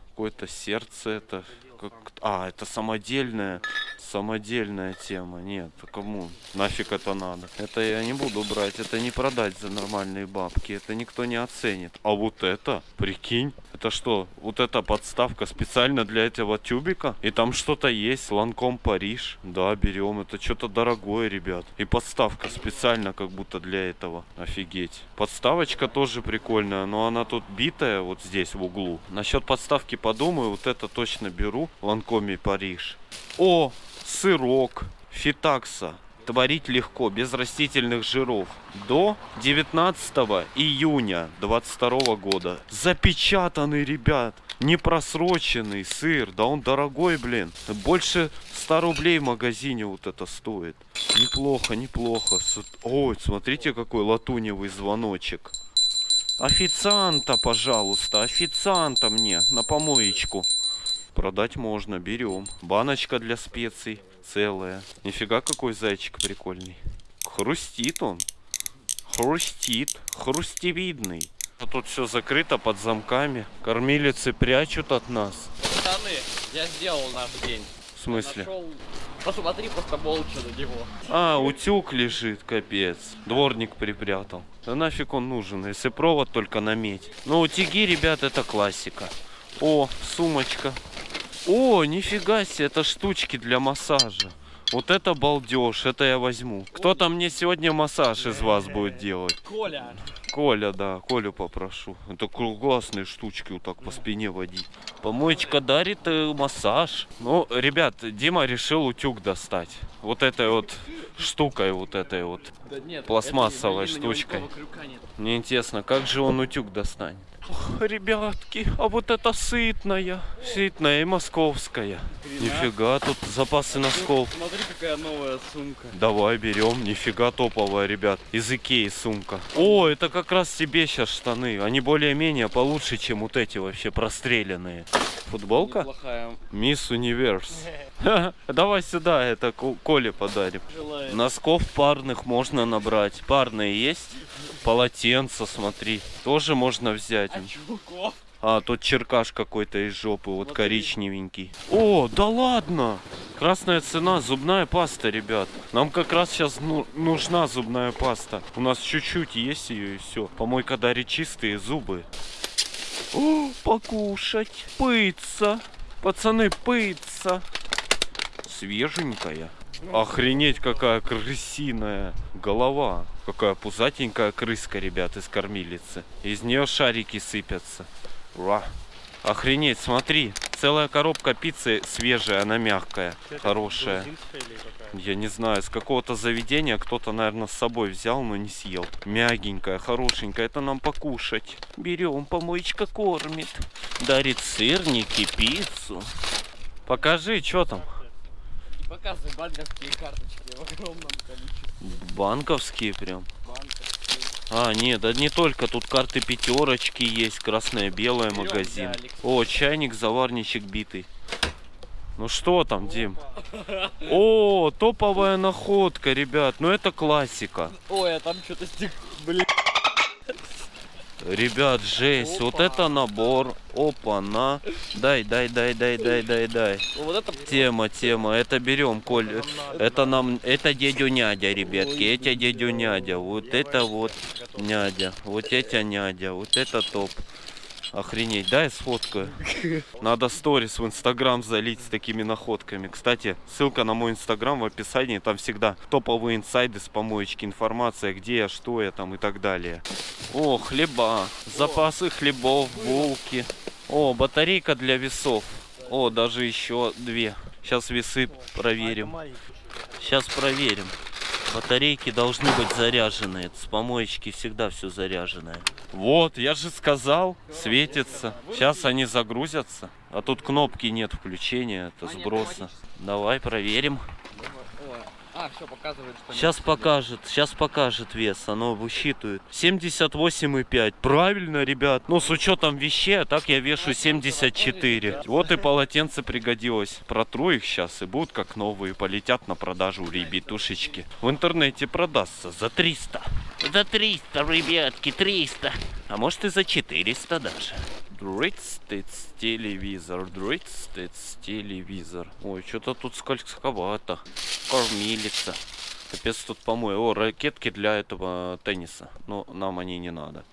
Какое-то сердце это. Как... А, это самодельное. Самодельная тема. Нет, кому? Нафиг это надо? Это я не буду брать. Это не продать за нормальные бабки. Это никто не оценит. А вот это, прикинь, это что? Вот эта подставка специально для этого тюбика? И там что-то есть. Ланком Париж. Да, берем. Это что-то дорогое, ребят. И подставка специально как будто для этого. Офигеть. Подставочка тоже прикольная, но она тут битая вот здесь в углу. Насчет подставки подумаю. Вот это точно беру. Ланкоми Париж. О, сырок. Фитакса. Творить легко, без растительных жиров. До 19 июня 22 года. Запечатанный, ребят. Не просроченный сыр. Да он дорогой, блин. Больше 100 рублей в магазине вот это стоит. Неплохо, неплохо. Ой, смотрите, какой латуневый звоночек. Официанта, пожалуйста, официанта мне на помоечку. Продать можно, берем. Баночка для специй целая. Нифига какой зайчик прикольный. Хрустит он. Хрустит. Хрустевидный. А тут все закрыто под замками. Кормилицы прячут от нас. Штаны я сделал на день. В смысле? Нашел... Посмотри просто молча на него. А, утюг лежит, капец. Дворник припрятал. Да нафиг он нужен, если провод только на медь. Но утюги, ребят, это классика. О, сумочка. О, нифига себе, это штучки для массажа. Вот это балдеж, это я возьму. Кто-то мне сегодня массаж из вас будет делать? Коля! Коля, да, Колю попрошу. Это классные штучки вот так по спине водить. Помоечка дарит э, массаж. Ну, ребят, Дима решил утюг достать. Вот этой вот штукой, вот этой вот. Да нет, Пластмассовой это штучкой. Мне интересно, как же он утюг достанет? Ох, ребятки, а вот это сытная. Сытная и московская. Нифига, тут запасы носков. Смотри, какая новая сумка. Давай берем, нифига топовая, ребят. Из Икеи сумка. О, это как раз тебе сейчас штаны. Они более-менее получше, чем вот эти вообще простреленные. Футболка? Неплохая. Мисс Универс. Давай сюда, это Ко- Коле подарим. Желаю. Носков парных можно набрать. Парные есть? Полотенца, смотри. Тоже можно взять. А чулков? А, тут черкаш какой-то из жопы, вот коричневенький. О, да ладно! Красная цена, зубная паста, ребят. Нам как раз сейчас нужна зубная паста. У нас чуть-чуть есть ее и все. Помойка дарит чистые зубы. О, покушать. Пыться. Пацаны, пыться. Свеженькая. Охренеть, какая крысиная голова. Какая пузатенькая крыска, ребят, из кормилицы. Из нее шарики сыпятся. Ура. Охренеть, смотри. Целая коробка пиццы свежая, она мягкая, хорошая. Я не знаю, с какого-то заведения кто-то, наверное, с собой взял, но не съел. Мягенькая, хорошенькая, это нам покушать. Берем, помоечка кормит. Дарит сырники, пиццу. Покажи, что там. Показывай банковские карточки в огромном количестве. Банковские прям. Банковские. А, нет, да не только, тут карты пятерочки есть, белое Берем магазин. О, чайник, заварничек битый. Ну что там, Дим? О, топовая находка, ребят, ну это классика. Ой, а там что-то стек... Блин. Ребят, жесть, вот Опа. это набор. Опа, на. Дай, дай, дай, дай, дай, дай, дай. Ну, Вот это... Тема, тема, это берем, Коль. Это нам, это дядю Нядя, ребятки, это дядю Нядя. Вот это вот Нядя, вот это Нядя, вот это топ. Охренеть, дай сфоткаю. Надо сторис в инстаграм залить с такими находками. Кстати, ссылка на мой инстаграм в описании. Там всегда топовые инсайды с помоечки, информация, где я, что я там и так далее. О, хлеба, запасы хлебов, булки. О, батарейка для весов. О, даже еще две. Сейчас весы проверим. Сейчас проверим. Батарейки должны быть заряженные. С помоечки всегда все заряженное. Вот, я же сказал, светится. Сейчас они загрузятся. А тут кнопки нет включения, это сброса. Давай проверим. А, все, показывает, что... Сейчас нет. покажет, сейчас покажет вес, оно высчитывает. 78,5. Правильно, ребят. Ну, с учетом вещей, а так я вешу 74. Вот и полотенце пригодилось. Протру их сейчас и будут как новые. Полетят на продажу у ребятушечки. В интернете продастся за 300. За 300, ребятки, 300. А может и за 400 даже. Дрыц-тыц, телевизор, дрыц-тыц, телевизор. Ой, что-то тут скользковато. Кормилица. Капец тут помой. О, ракетки для этого тенниса. Но нам они не надо.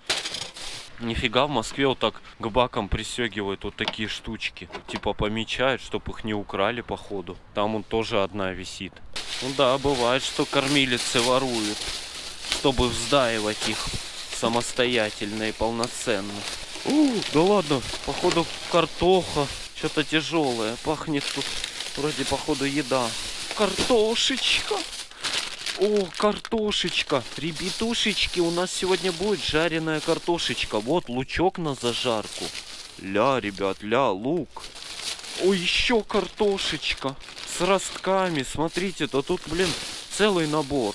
Нифига в Москве вот так к бакам пристегивают вот такие штучки. Типа помечают, чтобы их не украли походу. Там он тоже одна висит. Ну да, бывает, что кормилицы воруют. Чтобы вздаивать их самостоятельно и полноценно. У, да ладно, походу картоха. Что-то тяжелое. Пахнет тут вроде походу еда. Картошечка. О, картошечка. Ребятушечки, у нас сегодня будет жареная картошечка. Вот лучок на зажарку. Ля, ребят, ля, лук. О, еще картошечка. С ростками. Смотрите, то тут, блин, целый набор.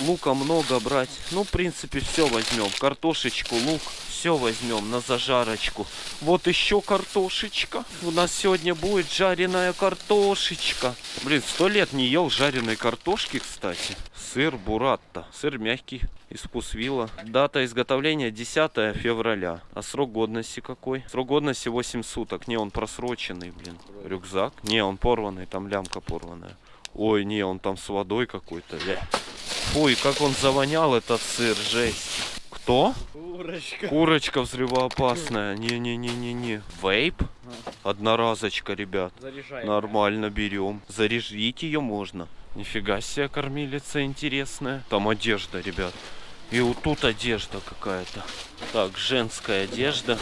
Лука много брать. Ну, в принципе, все возьмем. Картошечку, лук. Все возьмем на зажарочку. Вот еще картошечка. У нас сегодня будет жареная картошечка. Блин, сто лет не ел жареной картошки, кстати. Сыр буратта. Сыр мягкий из вкусвилла. Дата изготовления 10 февраля. А срок годности какой? Срок годности 8 суток. Не, он просроченный, блин. Рюкзак? Не, он порванный, там лямка порванная. Ой, не, он там с водой какой-то. Ой, как он завонял этот сыр, жесть. Кто? Курочка. Курочка взрывоопасная. Не-не-не-не-не. Вейп? Одноразочка, ребят. Заряжаем. Нормально берем. Заряжить ее можно. Нифига себе кормилица интересная. Там одежда, ребят. И вот тут одежда какая-то. Так, женская одежда.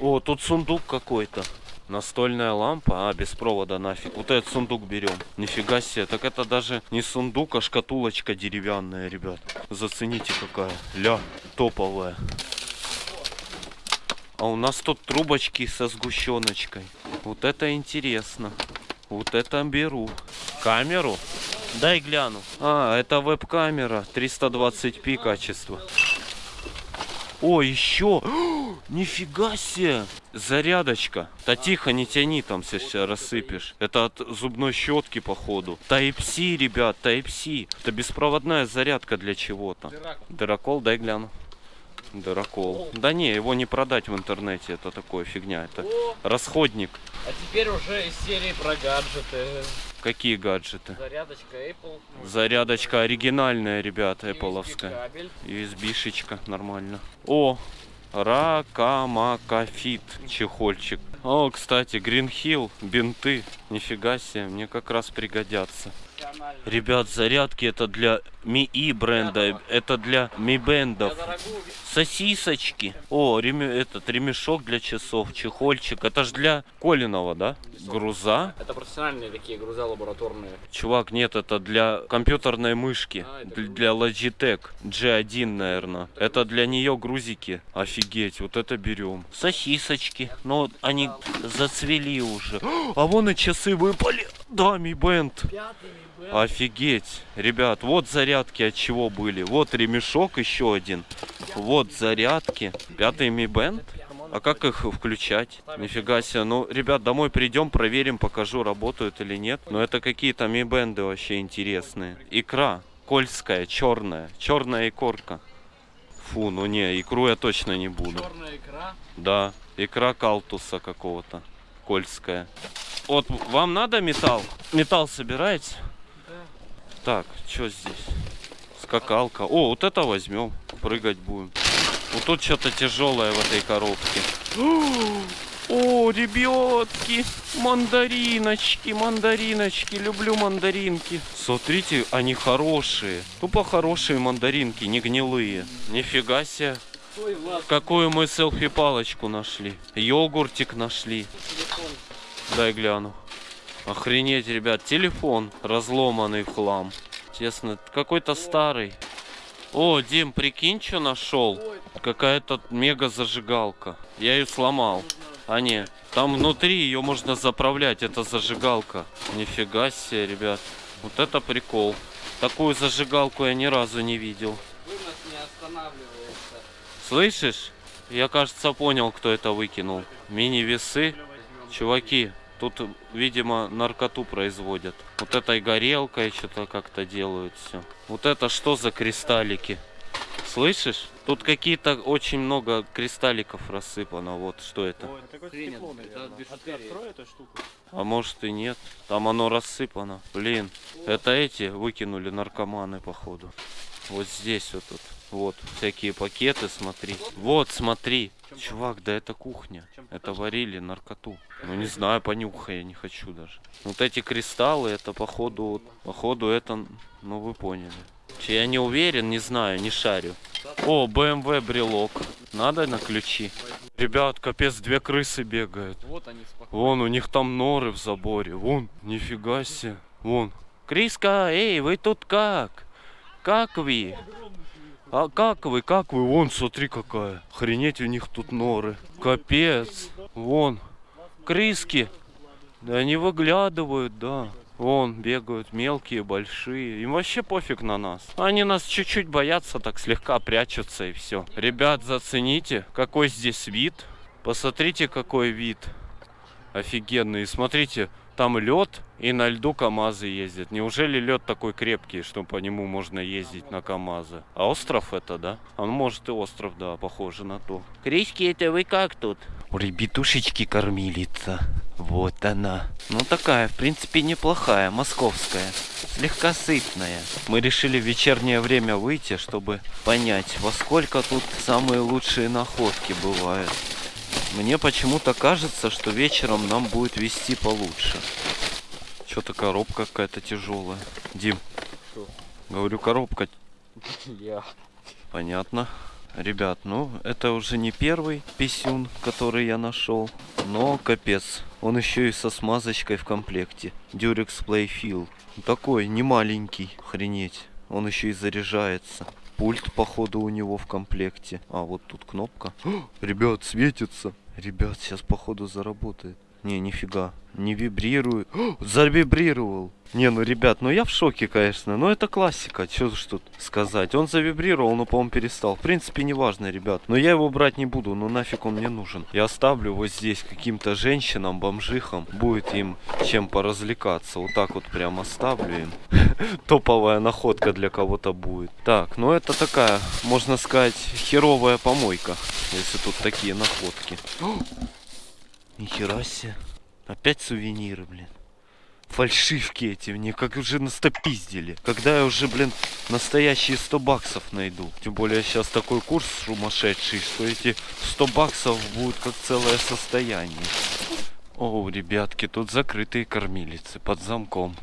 О, тут сундук какой-то. Настольная лампа, а без провода нафиг. Вот этот сундук берем. Нифига себе, так это даже не сундук, а шкатулочка деревянная, ребят. Зацените какая. Ля, топовая. А у нас тут трубочки со сгущеночкой. Вот это интересно. Вот это беру. Камеру? Дай гляну. А, это веб-камера. 320p качество. О, еще! Нифига себе! Зарядочка. Да тихо, не тяни там, сейчас рассыпешь. Это от зубной щетки, походу. Type-C, ребят, Type-C. Это беспроводная зарядка для чего-то. Дырокол, дай гляну. Дырокол. Да не, его не продать в интернете, это такое фигня. Это расходник. А теперь уже из серии про гаджеты. Какие гаджеты? Зарядочка Apple. Зарядочка оригинальная, ребята, кабель. USB-шечка, нормально. О, Ракамакафит, чехольчик. О, кстати, Hill, бинты. Нифига себе, мне как раз пригодятся. Ребят, зарядки это для МИИ бренда, это для Mi бендов. Сосисочки. О, реме- этот ремешок для часов, чехольчик. Это ж для Колинова, да? Груза. Это профессиональные такие груза лабораторные. Чувак, нет, это для компьютерной мышки. А, Для Logitech G1, наверное. Это для нее грузики. Офигеть, вот это берем. Сосисочки. Но они зацвели уже. А вон и часы выпали. Да, Mi Band. Офигеть. Ребят, вот зарядки от чего были. Вот ремешок еще один. Вот зарядки. Пятый Mi Band. А как их включать? Нифига себе. Ну, ребят, домой придем, проверим, покажу, работают или нет. Но это какие-то Mi Band вообще интересные. Икра. Кольская, черная. Черная икорка. Фу, ну не, икру я точно не буду. Черная икра. Да, икра калтуса какого-то. Кольская. Вот, вам надо металл? Металл собираете? Так, что здесь? Скакалка. О, вот это возьмем. Прыгать будем. Вот тут что-то тяжелое в этой коробке. О, ребятки, мандариночки, мандариночки, люблю мандаринки. Смотрите, они хорошие. Тупо хорошие мандаринки, не гнилые. Нифига себе. Какую мы селфи-палочку нашли? Йогуртик нашли. Дай гляну. Охренеть, ребят, телефон разломанный в хлам. Честно, какой-то старый. О, Дим, прикинь, что нашел? Какая-то мега зажигалка. Я ее сломал. А не, там внутри ее можно заправлять, это зажигалка. Нифига себе, ребят. Вот это прикол. Такую зажигалку я ни разу не видел. Слышишь? Я, кажется, понял, кто это выкинул. Мини-весы. Чуваки, тут, видимо, наркоту производят. Вот этой горелкой что-то как-то делают все. Вот это что за кристаллики? Слышишь? Тут какие-то очень много кристалликов рассыпано. Вот что это. А может и нет. Там оно рассыпано. Блин, это эти выкинули наркоманы, походу. Вот здесь вот тут. Вот, всякие пакеты, смотри. Вот, смотри. Чувак, да это кухня. Это варили наркоту. Ну не знаю, понюхай, я не хочу даже. Вот эти кристаллы, это походу, походу это, ну вы поняли. Я не уверен, не знаю, не шарю. О, BMW брелок. Надо на ключи. Ребят, капец, две крысы бегают. Вон, у них там норы в заборе. Вон, нифига себе. Вон. Криска, эй, вы тут как? Как вы? А как вы, как вы? Вон, смотри какая. Охренеть, у них тут норы. Капец. Вон. Криски. Да они выглядывают, да. Вон, бегают мелкие, большие. Им вообще пофиг на нас. Они нас чуть-чуть боятся, так слегка прячутся и все. Ребят, зацените, какой здесь вид. Посмотрите, какой вид. Офигенный. И смотрите, там лед, и на льду КАМАЗы ездят. Неужели лед такой крепкий, что по нему можно ездить на КАМАЗы? А остров это, да? Ну, может и остров, да, похоже на то. Крички, это вы как тут? У ребятушечки кормилица. Вот она. Ну такая, в принципе, неплохая, московская. Слегка сытная. Мы решили в вечернее время выйти, чтобы понять, во сколько тут самые лучшие находки бывают. Мне почему-то кажется, что вечером нам будет вести получше. Что-то коробка какая-то тяжелая. Дим, Что? говорю, коробка. Я. Понятно. Ребят, ну это уже не первый писюн, который я нашел. Но капец. Он еще и со смазочкой в комплекте. Durex Playfill. Такой, не маленький. Охренеть. Он еще и заряжается. Пульт, походу, у него в комплекте. А, вот тут кнопка. Ребят, светится. Ребят, сейчас, походу, заработает. Не, нифига. Не вибрирует. О, завибрировал. Не, ну, ребят, ну я в шоке, конечно. Но это классика. Что ж тут сказать. Он завибрировал, но, по-моему, перестал. В принципе, не важно, ребят. Но я его брать не буду. Ну нафиг он мне нужен. Я оставлю вот здесь каким-то женщинам, бомжихам. Будет им чем поразвлекаться. Вот так вот прям оставлю им. Топовая находка для кого-то будет. Так, ну это такая, можно сказать, херовая помойка. Если тут такие находки. Нихера себе. Опять сувениры, блин. Фальшивки эти мне как уже настопиздили. Когда я уже, блин, настоящие 100 баксов найду. Тем более сейчас такой курс сумасшедший, что эти 100 баксов будут как целое состояние. О, ребятки, тут закрытые кормилицы под замком.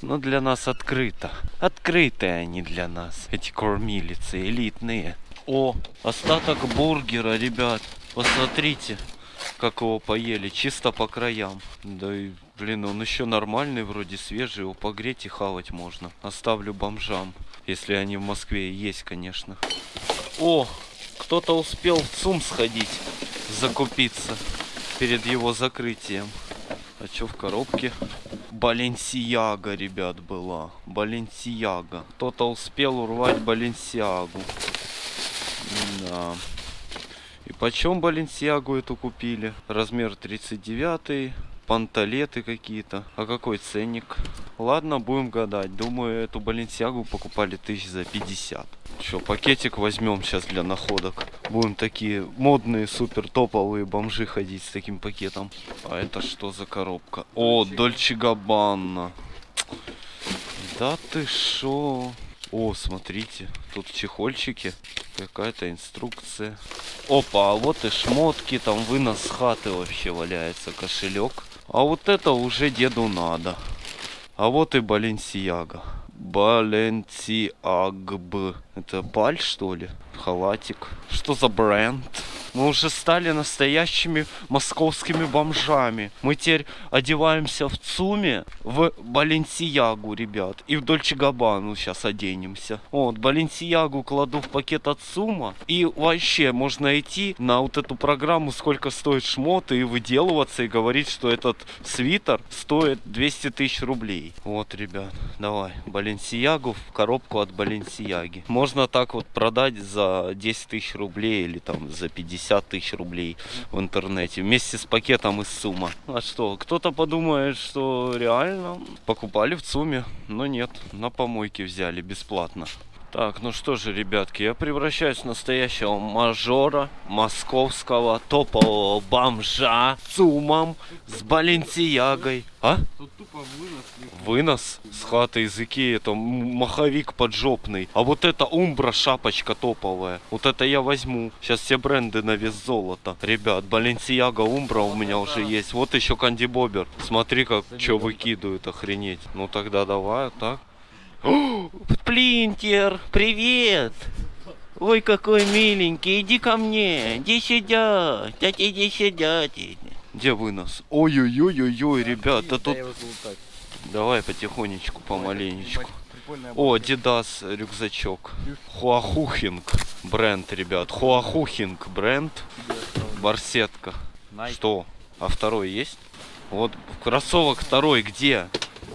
Но для нас открыто. Открытые они для нас. Эти кормилицы элитные. О, остаток бургера, ребят. Посмотрите, как его поели. Чисто по краям. Да и, блин, он еще нормальный, вроде свежий. Его погреть и хавать можно. Оставлю бомжам. Если они в Москве есть, конечно. О, кто-то успел в ЦУМ сходить, закупиться перед его закрытием. А что в коробке? Баленсияга, ребят, была. Баленсияга. Кто-то успел урвать Баленсиагу. Да. Почем Баленсиагу эту купили? Размер 39 панталеты какие-то. А какой ценник? Ладно, будем гадать. Думаю, эту Баленсиагу покупали тысяч за 50. Что, пакетик возьмем сейчас для находок. Будем такие модные, супер топовые бомжи ходить с таким пакетом. А это что за коробка? О, Дольче Габбана. Да ты шо? О, смотрите, тут чехольчики, какая-то инструкция. Опа, а вот и шмотки, там вынос хаты вообще валяется, кошелек. А вот это уже деду надо. А вот и Баленсияга. Баленсиагб. Это баль, что ли? Халатик. Что за бренд? Мы уже стали настоящими московскими бомжами. Мы теперь одеваемся в ЦУМе в Баленсиягу, ребят. И в Дольче Габану сейчас оденемся. Вот, Баленсиягу кладу в пакет от ЦУМа. И вообще можно идти на вот эту программу, сколько стоит шмот, и выделываться, и говорить, что этот свитер стоит 200 тысяч рублей. Вот, ребят, давай. Баленсиягу в коробку от Баленсияги. Можно так вот продать за 10 тысяч рублей или там за 50 тысяч рублей в интернете вместе с пакетом из сумма. А что, кто-то подумает, что реально покупали в ЦУМе, но нет, на помойке взяли бесплатно. Так, ну что же, ребятки, я превращаюсь в настоящего мажора, московского, топового бомжа с с Баленсиягой. А? Тут тупо вынос. Вынос с хаты из Икеи, это маховик поджопный. А вот это умбра шапочка топовая. Вот это я возьму. Сейчас все бренды на вес золота. Ребят, Баленсиага умбра у меня уже есть. Вот еще Канди Бобер. Смотри, как что выкидывают, охренеть. Ну тогда давай, так. О, Сплинтер, привет! Ой, какой миленький, иди ко мне, иди сюда, дядя, иди сюда. Где вынос? Ой-ой-ой-ой-ой, ребята, тут... Давай потихонечку, помаленечку. О, Дидас рюкзачок. Хуахухинг бренд, ребят. Хуахухинг бренд. Барсетка. Что? А второй есть? Вот кроссовок второй где?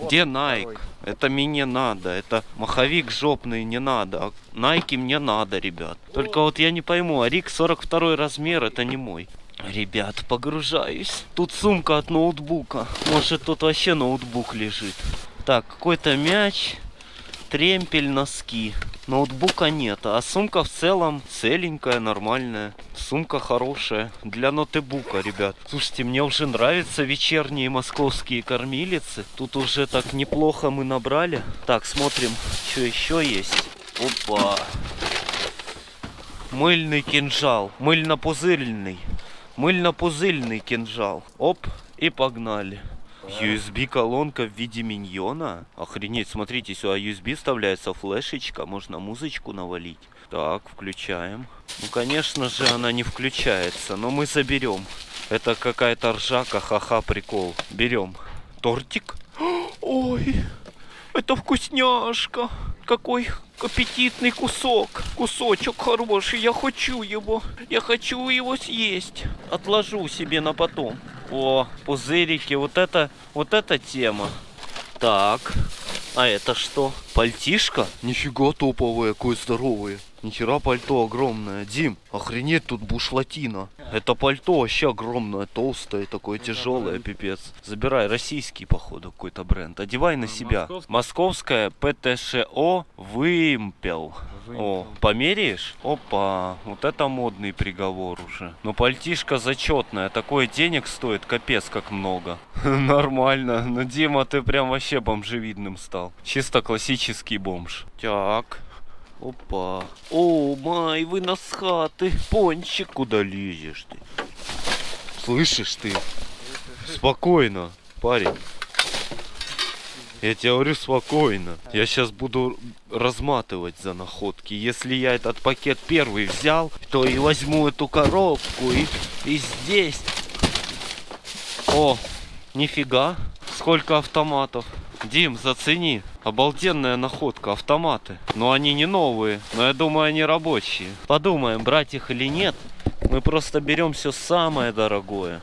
Где Nike? Это мне не надо. Это маховик жопный не надо. А Nike мне надо, ребят. Только вот я не пойму, а Рик 42 размер, это не мой. Ребят, погружаюсь. Тут сумка от ноутбука. Может тут вообще ноутбук лежит. Так, какой-то мяч, тремпель, носки. Ноутбука нет, а сумка в целом целенькая, нормальная. Сумка хорошая для ноутбука, ребят. Слушайте, мне уже нравятся вечерние московские кормилицы. Тут уже так неплохо мы набрали. Так, смотрим, что еще есть. Опа. Мыльный кинжал. Мыльно-пузырный. Мыльно-пузырный кинжал. Оп, и погнали. USB-колонка в виде миньона? Охренеть, смотрите, сюда USB вставляется флешечка, можно музычку навалить. Так, включаем. Ну, конечно же, она не включается, но мы заберем. Это какая-то ржака, ха-ха, прикол. Берем. Тортик? Ой, это вкусняшка. Какой аппетитный кусок. Кусочек хороший, я хочу его. Я хочу его съесть. Отложу себе на потом. О, пузырики, вот это, вот эта тема. Так, а это что? Пальтишка? Нифига топовое, какое здоровое. Нихера пальто огромное. Дим, охренеть тут бушлатина. Это пальто вообще огромное, толстое, такое тяжелое, пипец. Забирай, российский, походу, какой-то бренд. Одевай на себя. Московская ПТШО Вымпел. О, померяешь? Опа, вот это модный приговор уже. Но пальтишка зачетная, такое денег стоит, капец как много. Нормально, ну Дима, ты прям вообще бомжевидным стал. Чисто классический бомж. Так, опа. О, май, вы нас хаты. Пончик, куда лезешь ты? Слышишь ты? Спокойно, парень. Я тебе говорю спокойно. Я сейчас буду разматывать за находки. Если я этот пакет первый взял, то и возьму эту коробку и, и здесь. О, нифига. Сколько автоматов. Дим, зацени. Обалденная находка, автоматы. Но они не новые, но я думаю, они рабочие. Подумаем, брать их или нет. Мы просто берем все самое дорогое.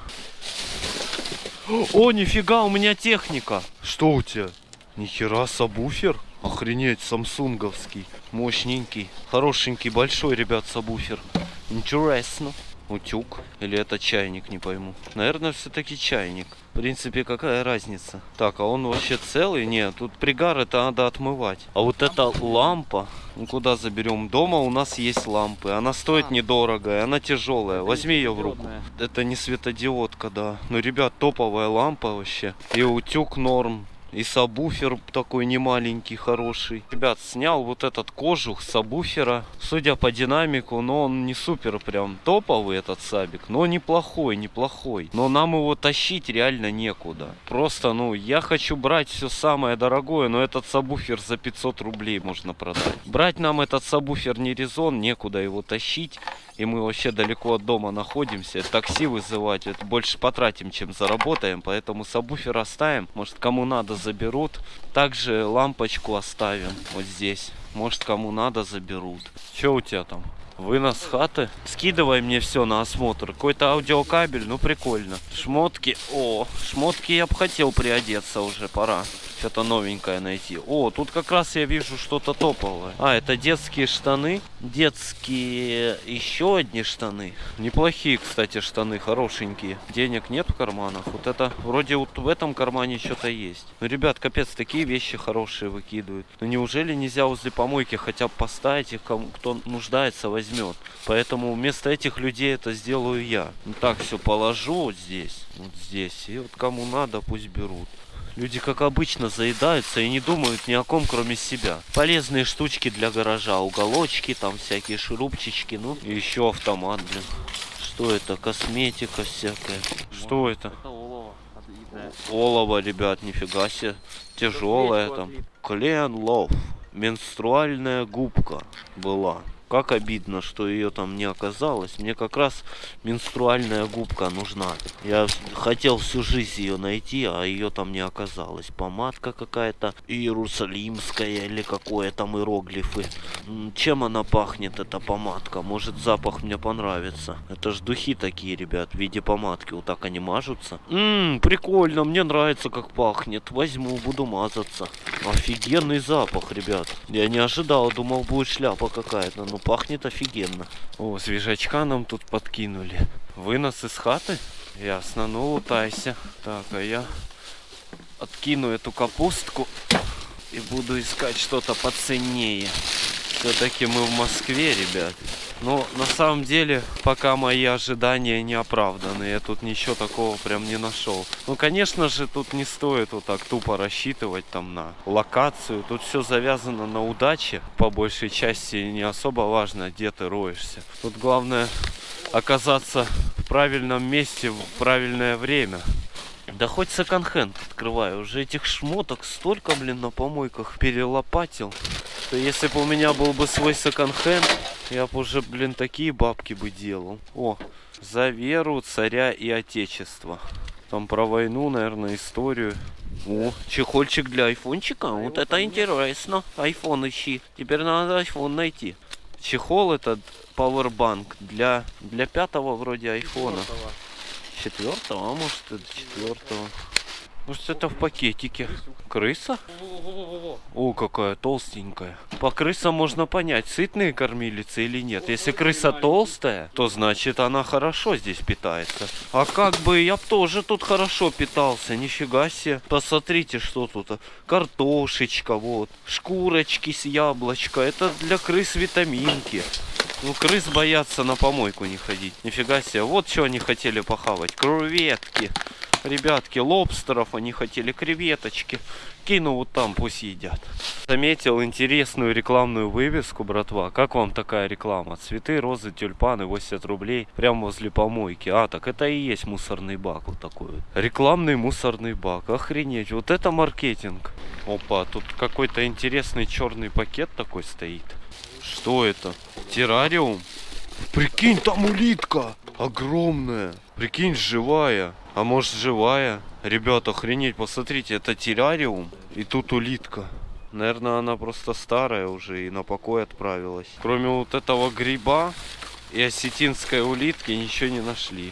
О, нифига, у меня техника. Что у тебя? Нихера, сабвуфер? Охренеть, самсунговский. Мощненький. Хорошенький, большой, ребят, сабвуфер. Интересно. Утюг. Или это чайник, не пойму. Наверное, все-таки чайник. В принципе, какая разница? Так, а он вообще целый? Нет, тут пригар это надо отмывать. А вот эта лампа, ну куда заберем? Дома у нас есть лампы. Она стоит недорого, и она тяжелая. Возьми ее в руку. Это не светодиодка, да. Ну, ребят, топовая лампа вообще. И утюг норм. И сабвуфер такой немаленький, хороший. Ребят, снял вот этот кожух сабвуфера. Судя по динамику, но он не супер прям топовый этот сабик. Но неплохой, неплохой. Но нам его тащить реально некуда. Просто, ну, я хочу брать все самое дорогое, но этот сабвуфер за 500 рублей можно продать. Брать нам этот сабвуфер не резон, некуда его тащить. И мы вообще далеко от дома находимся. Такси вызывать, это больше потратим, чем заработаем. Поэтому сабвуфер оставим. Может, кому надо, заберут. Также лампочку оставим вот здесь. Может, кому надо, заберут. Что у тебя там? Вынос хаты. Скидывай мне все на осмотр. Какой-то аудиокабель, ну прикольно. Шмотки. О, шмотки я бы хотел приодеться уже, пора. Что-то новенькое найти. О, тут как раз я вижу что-то топовое. А, это детские штаны. Детские еще одни штаны. Неплохие, кстати, штаны, хорошенькие. Денег нет в карманах. Вот это, вроде вот в этом кармане что-то есть. Ну, ребят, капец, такие вещи хорошие выкидывают. Ну, неужели нельзя возле помойки хотя бы поставить их, кому, кто нуждается, возьмет. Поэтому вместо этих людей это сделаю я. Ну, так все положу вот здесь, вот здесь. И вот кому надо, пусть берут. Люди, как обычно, заедаются и не думают ни о ком, кроме себя. Полезные штучки для гаража, уголочки, там всякие шурупчички, ну и еще автомат, блин. Что это? Косметика всякая. Что это? Олово, ребят, нифига себе. Тяжелая там. Клен лов. Менструальная губка была. Как обидно, что ее там не оказалось. Мне как раз менструальная губка нужна. Я хотел всю жизнь ее найти, а ее там не оказалось. Помадка какая-то иерусалимская или какое там иероглифы. Чем она пахнет, эта помадка? Может запах мне понравится. Это ж духи такие, ребят, в виде помадки. Вот так они мажутся. Ммм, прикольно, мне нравится как пахнет. Возьму, буду мазаться. Офигенный запах, ребят. Я не ожидал, думал будет шляпа какая-то. Но пахнет офигенно. О, свежачка нам тут подкинули. Вынос из хаты? Ясно, ну лутайся. Так, а я откину эту капустку и буду искать что-то поценнее. Все-таки мы в Москве, ребят. Но на самом деле, пока мои ожидания не оправданы, я тут ничего такого прям не нашел. Ну, конечно же, тут не стоит вот так тупо рассчитывать там на локацию. Тут все завязано на удаче. По большей части не особо важно, где ты роешься. Тут главное оказаться в правильном месте в правильное время. Да хоть секонд-хенд открываю. Уже этих шмоток столько, блин, на помойках перелопатил. Что если бы у меня был бы свой секонд-хенд, я бы уже, блин, такие бабки бы делал. О, за веру царя и отечества. Там про войну, наверное, историю. О, чехольчик для айфончика. Вот это интересно. Айфон ищи. Теперь надо айфон найти. Чехол этот Powerbank для, для пятого вроде айфона. Четвертого, а может это четвертого. Может это в пакетике. Крыса? О, какая толстенькая. По крысам можно понять, сытные кормилицы или нет. Если крыса толстая, то значит она хорошо здесь питается. А как бы я тоже тут хорошо питался, нифига себе. Посмотрите, что тут. Картошечка, вот. Шкурочки с яблочко. Это для крыс витаминки. Ну, крыс боятся на помойку не ходить. Нифига себе. Вот что они хотели похавать. Креветки. Ребятки, лобстеров они хотели, креветочки. Кину вот там, пусть едят. Заметил интересную рекламную вывеску, братва. Как вам такая реклама? Цветы, розы, тюльпаны, 80 рублей. Прямо возле помойки. А, так это и есть мусорный бак вот такой вот. Рекламный мусорный бак. Охренеть, вот это маркетинг. Опа, тут какой-то интересный черный пакет такой стоит. Что это? Террариум? Прикинь, там улитка! Огромная! Прикинь, живая. А может живая? Ребята, охренеть, посмотрите, это террариум. И тут улитка. Наверное, она просто старая уже и на покой отправилась. Кроме вот этого гриба и осетинской улитки ничего не нашли.